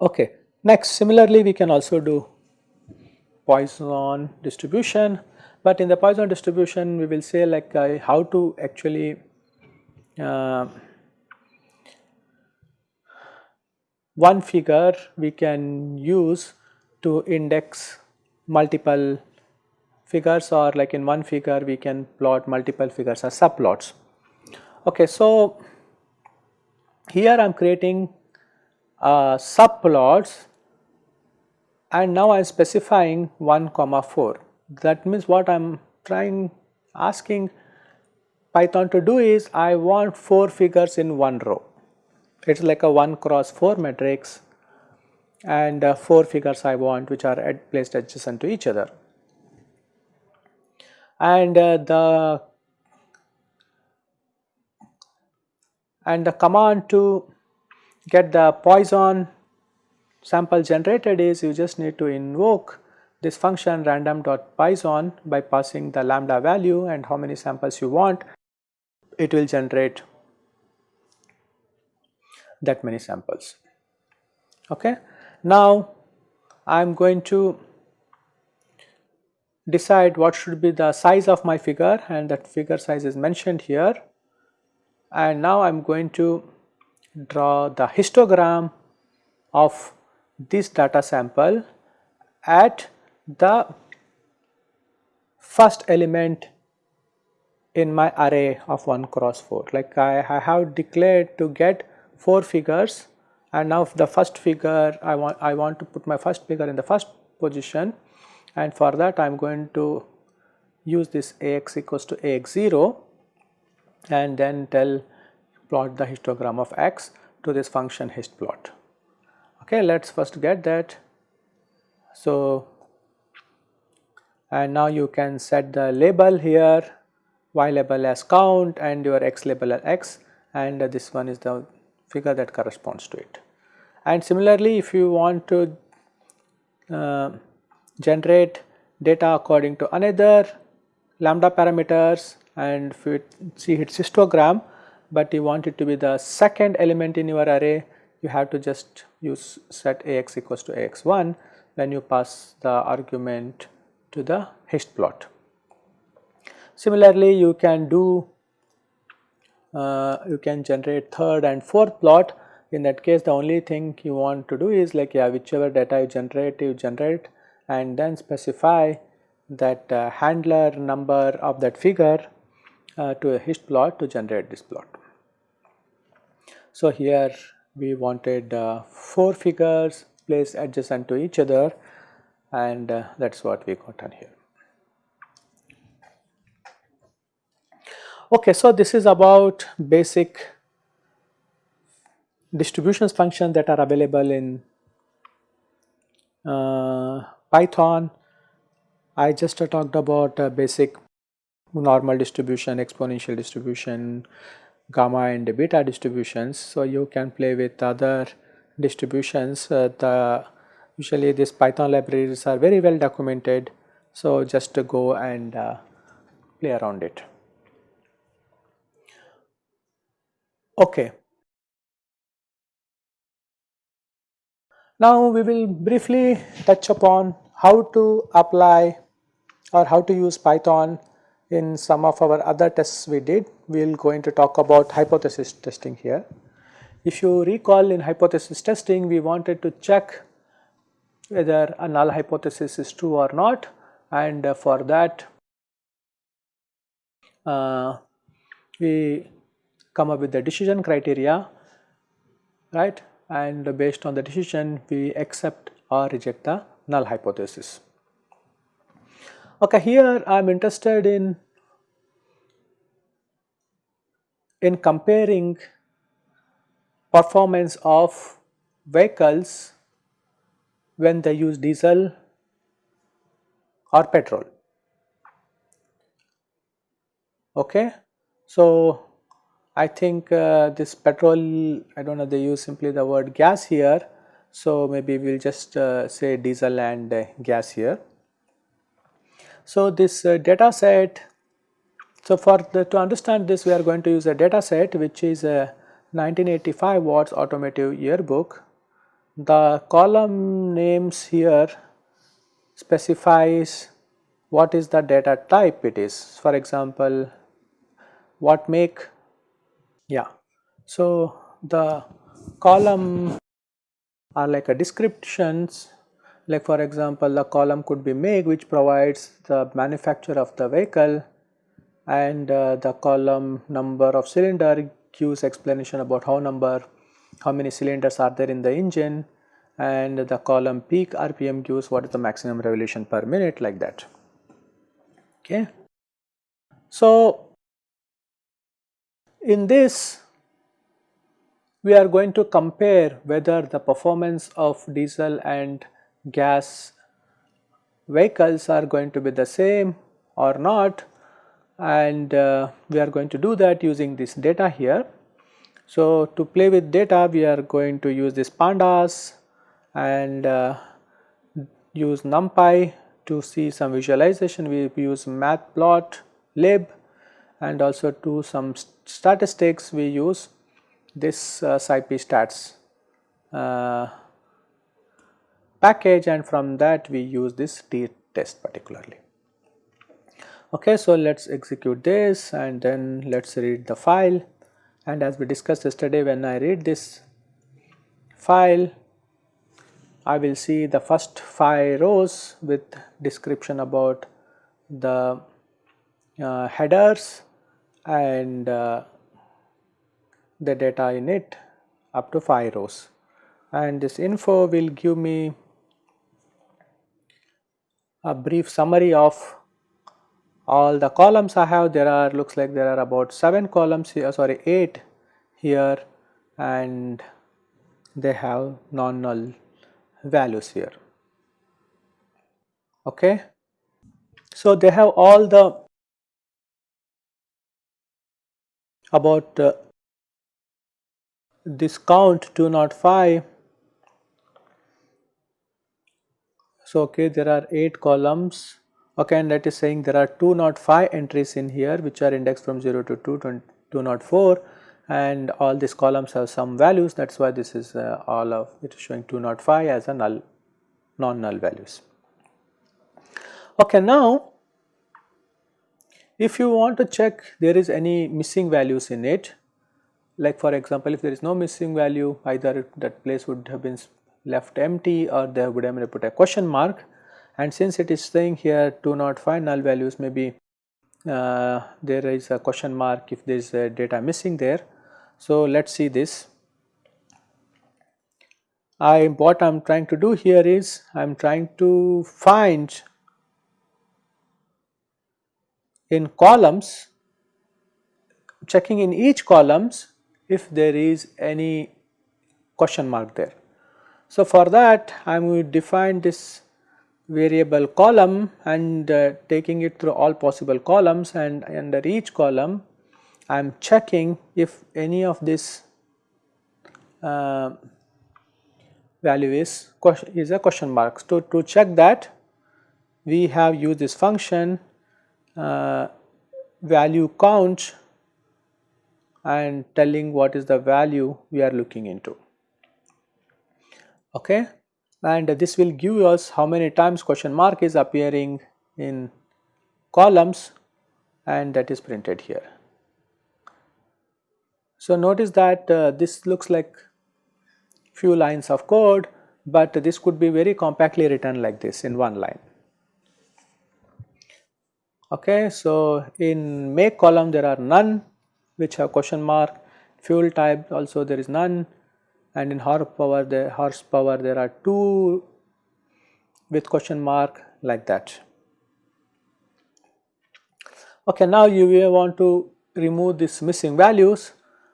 Okay. Next similarly we can also do Poisson distribution, but in the Poisson distribution we will say like uh, how to actually uh, one figure we can use to index multiple figures or like in one figure we can plot multiple figures as subplots. Okay, so here I am creating uh, subplots and now I am specifying 1 comma 4 that means what I am trying asking Python to do is I want 4 figures in one row it is like a 1 cross 4 matrix and uh, 4 figures I want which are ad placed adjacent to each other. And uh, the and the command to get the Poisson sample generated is you just need to invoke this function random.poisson by passing the lambda value and how many samples you want. It will generate that many samples. Okay? Now i am going to decide what should be the size of my figure and that figure size is mentioned here. And now i am going to draw the histogram of this data sample at the first element in my array of 1 cross 4 like I, I have declared to get 4 figures and now the first figure I want I want to put my first figure in the first position and for that I am going to use this ax equals to ax0 and then tell plot the histogram of x to this function hist plot. Okay, let us first get that. So, and now you can set the label here y label as count and your x label as x and this one is the figure that corresponds to it. And similarly, if you want to uh, generate data according to another lambda parameters and if you see its histogram but you want it to be the second element in your array you have to just use set ax equals to ax1 when you pass the argument to the hist plot. Similarly, you can do uh, you can generate third and fourth plot in that case the only thing you want to do is like yeah whichever data you generate you generate and then specify that uh, handler number of that figure uh, to a hist plot to generate this plot. So, here we wanted uh, 4 figures placed adjacent to each other and uh, that is what we got on here. Okay, so this is about basic distributions functions that are available in uh, Python. I just uh, talked about uh, basic normal distribution, exponential distribution, gamma and beta distributions. So, you can play with other distributions. Uh, the usually these Python libraries are very well documented. So, just go and uh, play around it. Okay. Now, we will briefly touch upon how to apply or how to use Python in some of our other tests we did, we will going to talk about hypothesis testing here. If you recall in hypothesis testing, we wanted to check whether a null hypothesis is true or not and uh, for that uh, we come up with the decision criteria right and based on the decision we accept or reject the null hypothesis. Okay, here I am interested in in comparing performance of vehicles when they use diesel or petrol. Okay. So, I think uh, this petrol I do not know they use simply the word gas here. So, maybe we will just uh, say diesel and uh, gas here. So, this uh, data set, so for the, to understand this we are going to use a data set which is a 1985 Ward's automotive yearbook. The column names here specifies what is the data type it is. For example, what make, yeah. So, the column are like a descriptions. Like for example the column could be make which provides the manufacturer of the vehicle and uh, the column number of cylinder gives explanation about how number how many cylinders are there in the engine and the column peak rpm gives what is the maximum revolution per minute like that. Okay. So in this we are going to compare whether the performance of diesel and gas vehicles are going to be the same or not. And uh, we are going to do that using this data here. So, to play with data we are going to use this pandas and uh, use numpy to see some visualization. We use matplotlib and also to some st statistics we use this uh, scipy-stats uh, package and from that we use this t test particularly. Okay, so let us execute this and then let us read the file. And as we discussed yesterday when I read this file I will see the first 5 rows with description about the uh, headers and uh, the data in it up to 5 rows. And this info will give me a brief summary of all the columns I have. There are looks like there are about 7 columns here sorry 8 here and they have non-null values here. Okay. So they have all the about uh, this count 205 so okay there are 8 columns. Okay and that is saying there are 205 entries in here which are indexed from 0 to 2 204 and all these columns have some values. That is why this is uh, all of it is showing 205 as a null non null values. Okay now if you want to check there is any missing values in it like for example if there is no missing value either that place would have been left empty or there would have been put a question mark and since it is saying here do not find null values maybe uh, there is a question mark if there is data missing there. So, let us see this. I what I am trying to do here is I am trying to find in columns checking in each columns if there is any question mark there. So, for that I am going to define this variable column and uh, taking it through all possible columns and under each column I am checking if any of this uh, value is is a question mark. So, to check that we have used this function value count and telling what is the value we are looking into. Okay. And this will give us how many times question mark is appearing in columns and that is printed here. So, notice that uh, this looks like few lines of code, but this could be very compactly written like this in one line. Okay, so in make column there are none which have question mark, fuel type also there is none and in horsepower the horsepower there are 2 with question mark like that. Okay, now you will want to remove these missing values.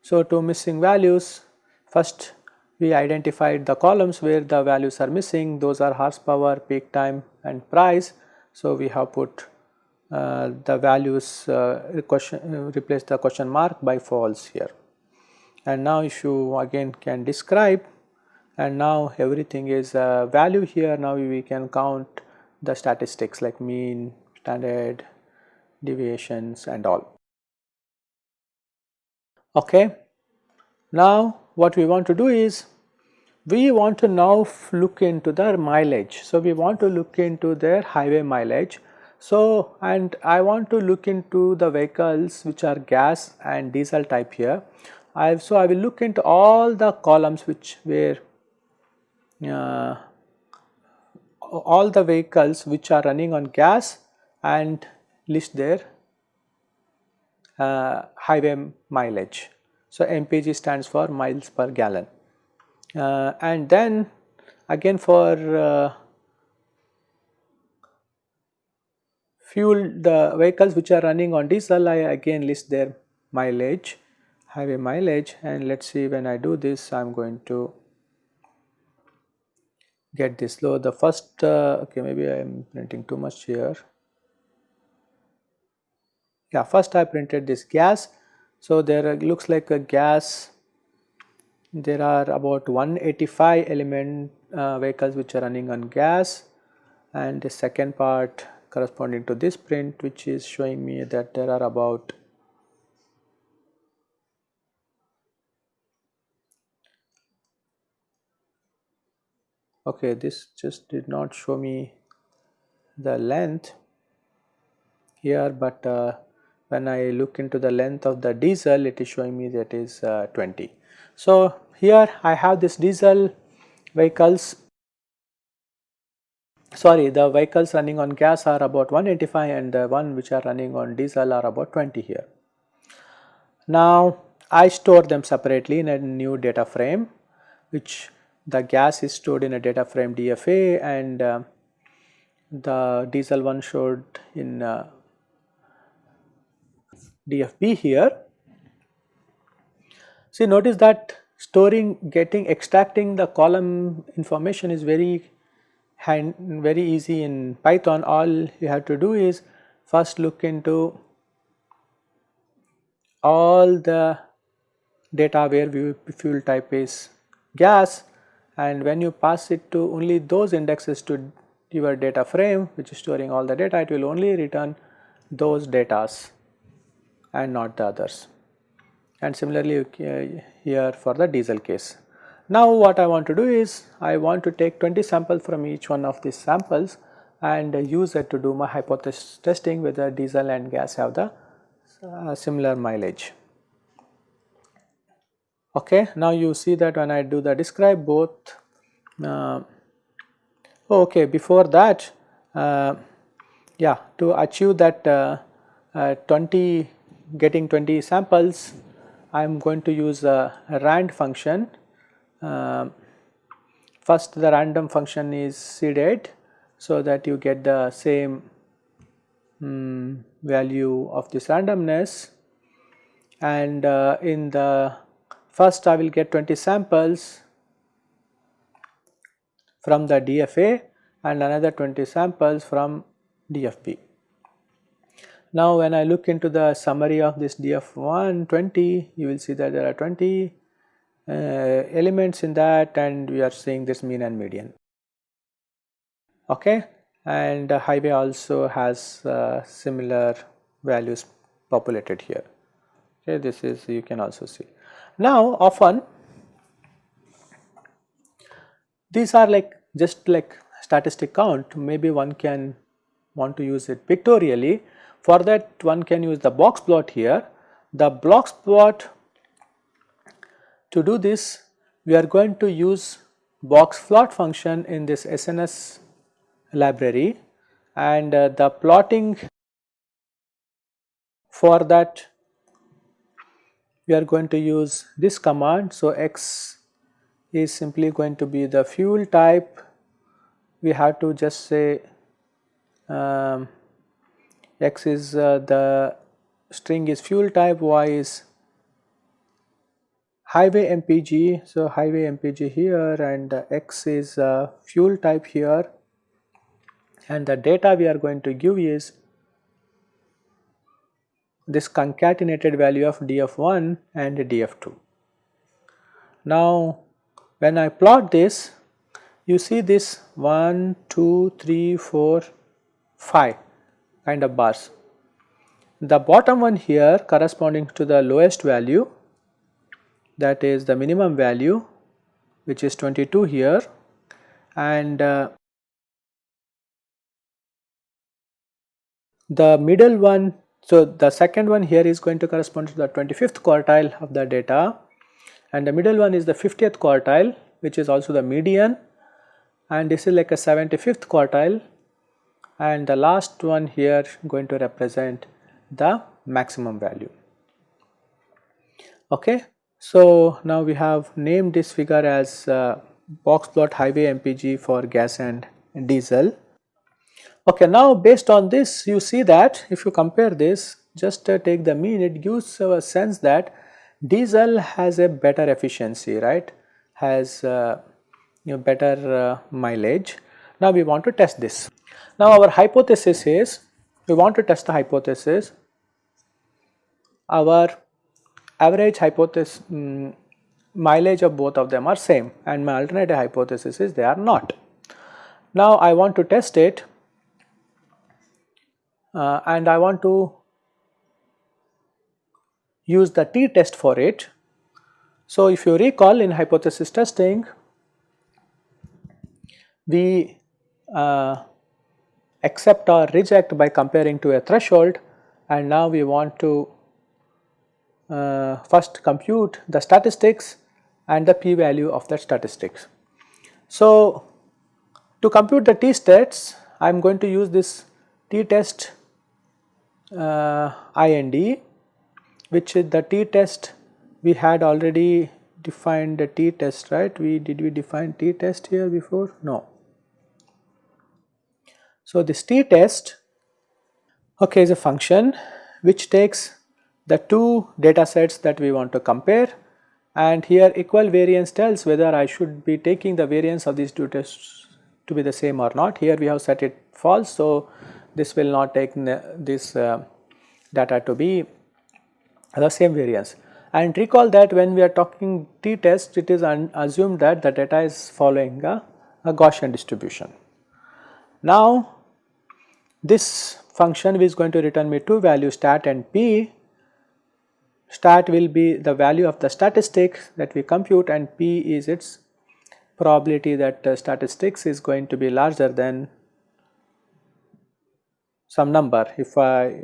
So, to missing values first we identified the columns where the values are missing those are horsepower, peak time and price. So, we have put the values uh, question, uh, replace the question mark by false here. And now if you again can describe and now everything is uh, value here now we can count the statistics like mean, standard deviations and all. Okay. Now what we want to do is we want to now look into their mileage. So we want to look into their highway mileage. So and I want to look into the vehicles which are gas and diesel type here. I so I will look into all the columns which were uh, all the vehicles which are running on gas and list their uh, highway mileage. So, MPG stands for miles per gallon uh, and then again for uh, fuel the vehicles which are running on diesel I again list their mileage highway mileage and let us see when I do this I am going to get this low. The first uh, okay maybe I am printing too much here. Yeah first I printed this gas. So there looks like a gas. There are about 185 element uh, vehicles which are running on gas. And the second part corresponding to this print which is showing me that there are about okay this just did not show me the length here but uh, when I look into the length of the diesel it is showing me that is uh, 20. So here I have this diesel vehicles sorry the vehicles running on gas are about 185 and the one which are running on diesel are about 20 here. Now I store them separately in a new data frame which the gas is stored in a data frame DFA and uh, the diesel one stored in uh, DFB here. See notice that storing getting extracting the column information is very hand very easy in Python all you have to do is first look into all the data where fuel type is gas and when you pass it to only those indexes to your data frame which is storing all the data it will only return those datas and not the others and similarly here for the diesel case. Now what I want to do is I want to take 20 samples from each one of these samples and use it to do my hypothesis testing whether diesel and gas have the uh, similar mileage. Okay, now you see that when I do the describe both uh, okay before that uh, yeah to achieve that uh, uh 20 getting 20 samples, I am going to use a, rand function. Uh, first the random function is seeded so that you get the same um, value of this randomness and uh, in the first I will get 20 samples from the DFA and another 20 samples from DFB. Now when I look into the summary of this DF120 you will see that there are 20 uh, elements in that and we are seeing this mean and median. Okay? And highway also has uh, similar values populated here. Okay this is you can also see. Now often these are like just like statistic count. Maybe one can want to use it pictorially. For that one can use the box plot here. The box plot to do this we are going to use box plot function in this SNS library and uh, the plotting for that we are going to use this command. So, x is simply going to be the fuel type we have to just say um, x is uh, the string is fuel type, y is highway MPG. So, highway MPG here and x is uh, fuel type here and the data we are going to give is this concatenated value of df1 and df2. Now when I plot this you see this 1, 2, 3, 4, 5 kind of bars. The bottom one here corresponding to the lowest value that is the minimum value which is 22 here and uh, the middle one so the second one here is going to correspond to the 25th quartile of the data and the middle one is the 50th quartile which is also the median and this is like a 75th quartile and the last one here going to represent the maximum value. Okay. So, now we have named this figure as uh, box plot highway MPG for gas and diesel. Okay, now based on this you see that if you compare this just uh, take the mean it gives a sense that diesel has a better efficiency right has uh, you know, better uh, mileage. Now we want to test this. Now our hypothesis is we want to test the hypothesis our average hypothesis um, mileage of both of them are same and my alternative hypothesis is they are not. Now I want to test it uh, and I want to use the t-test for it. So if you recall in hypothesis testing we uh, accept or reject by comparing to a threshold and now we want to first compute the statistics and the p value of that statistics. So, to compute the t stats I am going to use this t test uh, IND which is the t test we had already defined the t test right? We did we define t test here before? No. So, this t test okay, is a function which takes the two data sets that we want to compare and here equal variance tells whether I should be taking the variance of these two tests to be the same or not. Here we have set it false. So, this will not take this uh, data to be the same variance. And recall that when we are talking t-test it is assumed that the data is following a, a Gaussian distribution. Now this function is going to return me two values stat and p. Stat will be the value of the statistics that we compute and p is its probability that uh, statistics is going to be larger than some number. If I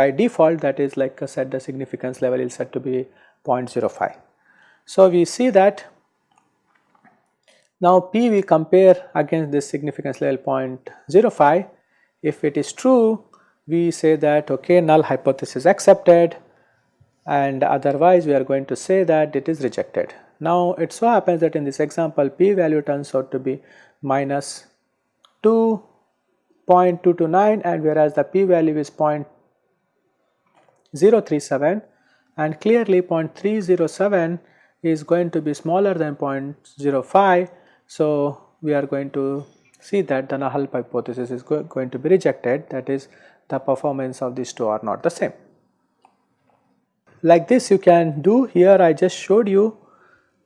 by default that is like I said the significance level is set to be 0.05. So, we see that now p we compare against this significance level 0.05 if it is true, we say that okay null hypothesis accepted and otherwise we are going to say that it is rejected. Now it so happens that in this example p value turns out to be minus 2.229 and whereas the p value is 0.037 and clearly 0.307 is going to be smaller than 0.05. So we are going to see that the null hypothesis is go going to be rejected that is the performance of these two are not the same. Like this you can do here I just showed you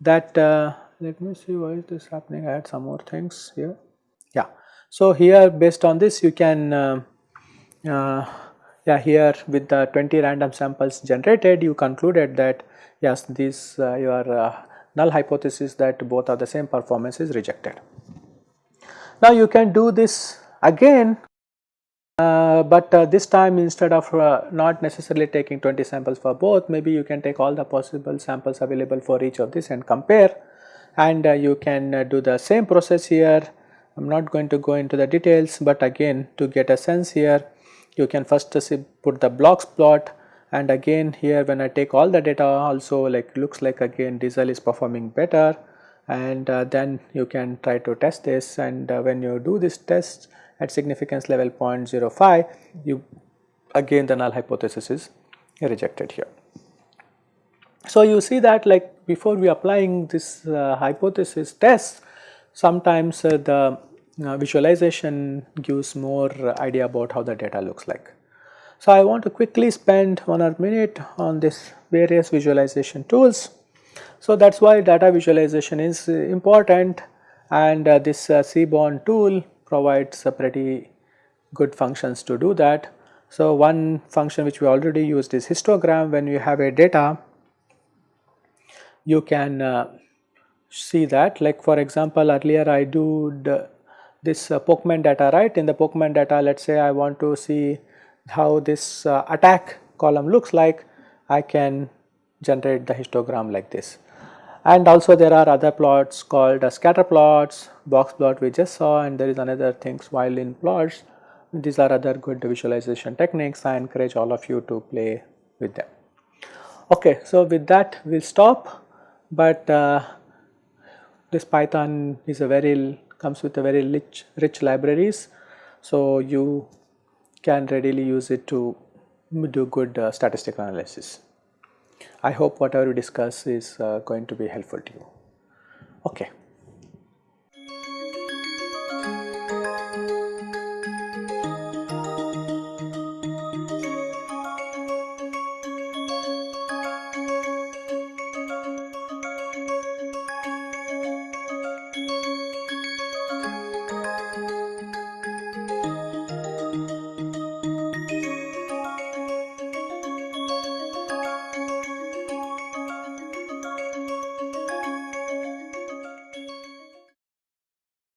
that uh, let me see why is this happening I had some more things here yeah. So here based on this you can uh, uh, yeah here with the 20 random samples generated you concluded that yes this uh, your uh, null hypothesis that both are the same performance is rejected. Now you can do this again uh, but uh, this time instead of uh, not necessarily taking 20 samples for both maybe you can take all the possible samples available for each of this and compare. And uh, you can uh, do the same process here. I am not going to go into the details but again to get a sense here you can first put the box plot. And again here when I take all the data also like looks like again diesel is performing better. And uh, then you can try to test this. And when you do this test at significance level 0.05 you again the null hypothesis is rejected here. So you see that like before we applying this uh, hypothesis test sometimes uh, the uh, visualization gives more idea about how the data looks like. So I want to quickly spend one or minute on this various visualization tools. So that is why data visualization is important and uh, this uh, Seaborn tool provides a pretty good functions to do that. So one function which we already used is histogram. When you have a data you can uh, see that. Like for example earlier I do this uh, Pokemon data right? In the Pokemon data let us say I want to see how this uh, attack column looks like I can generate the histogram like this and also there are other plots called uh, scatter plots, box plot we just saw and there is another things violin plots these are other good visualization techniques I encourage all of you to play with them. Okay, so with that we will stop but uh, this Python is a very comes with a very rich, rich libraries so you can readily use it to do good uh, statistical analysis. I hope whatever we discuss is uh, going to be helpful to you. Okay.